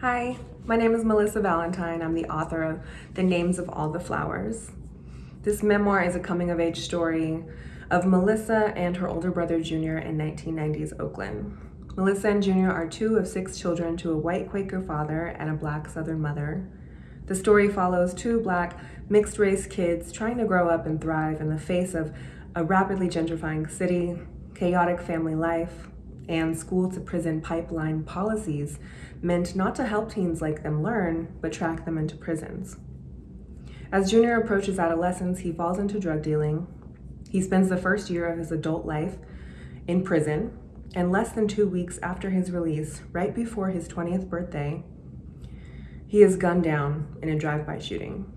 Hi, my name is Melissa Valentine. I'm the author of The Names of All the Flowers. This memoir is a coming of age story of Melissa and her older brother Junior in 1990s Oakland. Melissa and Junior are two of six children to a white Quaker father and a black Southern mother. The story follows two black mixed race kids trying to grow up and thrive in the face of a rapidly gentrifying city, chaotic family life, and school to prison pipeline policies meant not to help teens like them learn, but track them into prisons. As Junior approaches adolescence, he falls into drug dealing. He spends the first year of his adult life in prison, and less than two weeks after his release, right before his 20th birthday, he is gunned down in a drive-by shooting.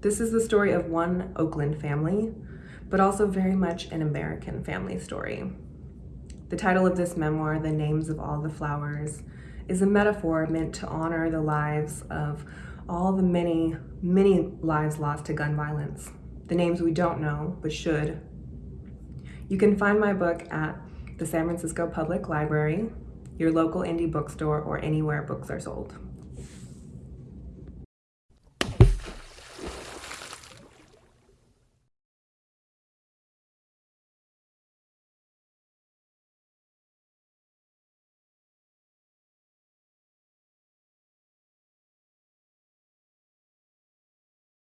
This is the story of one Oakland family, but also very much an American family story. The title of this memoir, The Names of All the Flowers, is a metaphor meant to honor the lives of all the many, many lives lost to gun violence. The names we don't know, but should. You can find my book at the San Francisco Public Library, your local indie bookstore, or anywhere books are sold.